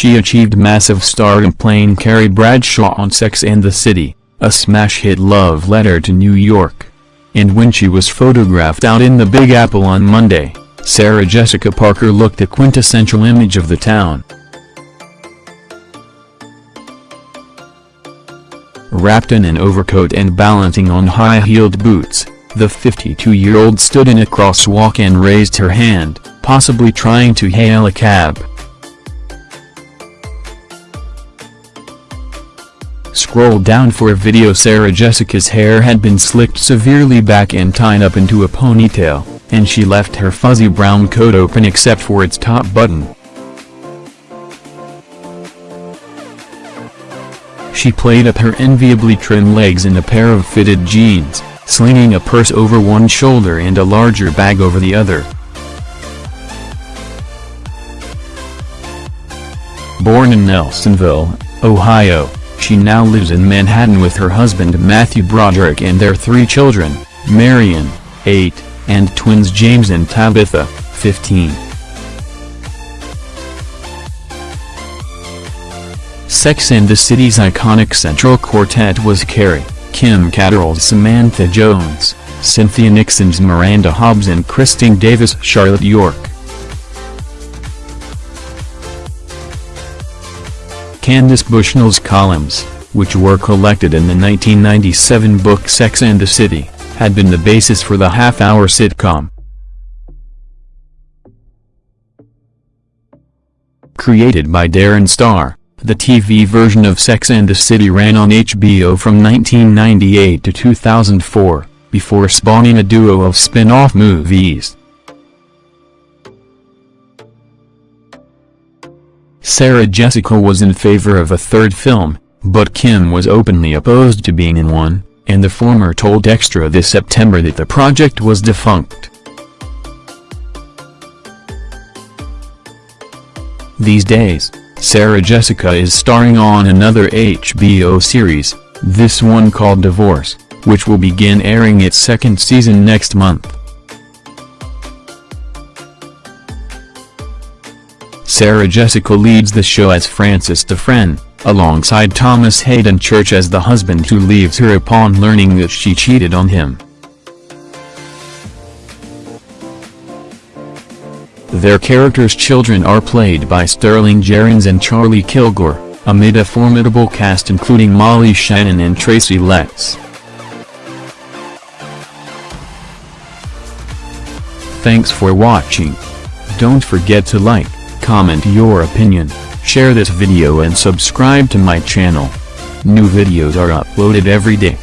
She achieved massive stardom playing Carrie Bradshaw on Sex and the City, a smash hit love letter to New York. And when she was photographed out in the Big Apple on Monday, Sarah Jessica Parker looked the quintessential image of the town. Wrapped in an overcoat and balancing on high-heeled boots, the 52-year-old stood in a crosswalk and raised her hand, possibly trying to hail a cab. Scroll down for a video Sarah Jessica's hair had been slicked severely back and tied up into a ponytail, and she left her fuzzy brown coat open except for its top button. She played up her enviably trim legs in a pair of fitted jeans, slinging a purse over one shoulder and a larger bag over the other. Born in Nelsonville, Ohio, she now lives in Manhattan with her husband Matthew Broderick and their three children, Marion, 8, and twins James and Tabitha, 15. Sex and the City's iconic central quartet was Carrie, Kim Cattrall's Samantha Jones, Cynthia Nixon's Miranda Hobbs and Kristin Davis Charlotte York. Candace Bushnell's columns, which were collected in the 1997 book Sex and the City, had been the basis for the half-hour sitcom. Created by Darren Star, the TV version of Sex and the City ran on HBO from 1998 to 2004, before spawning a duo of spin-off movies. Sarah Jessica was in favor of a third film, but Kim was openly opposed to being in one, and the former told Extra this September that the project was defunct. These days, Sarah Jessica is starring on another HBO series, this one called Divorce, which will begin airing its second season next month. Sarah Jessica leads the show as Frances Dufresne, alongside Thomas Haden Church as the husband who leaves her upon learning that she cheated on him. Their characters' children are played by Sterling Jerins and Charlie Kilgore, amid a formidable cast including Molly Shannon and Tracy Letts. Thanks for watching. Don't forget to like, comment your opinion, share this video and subscribe to my channel. New videos are uploaded every day.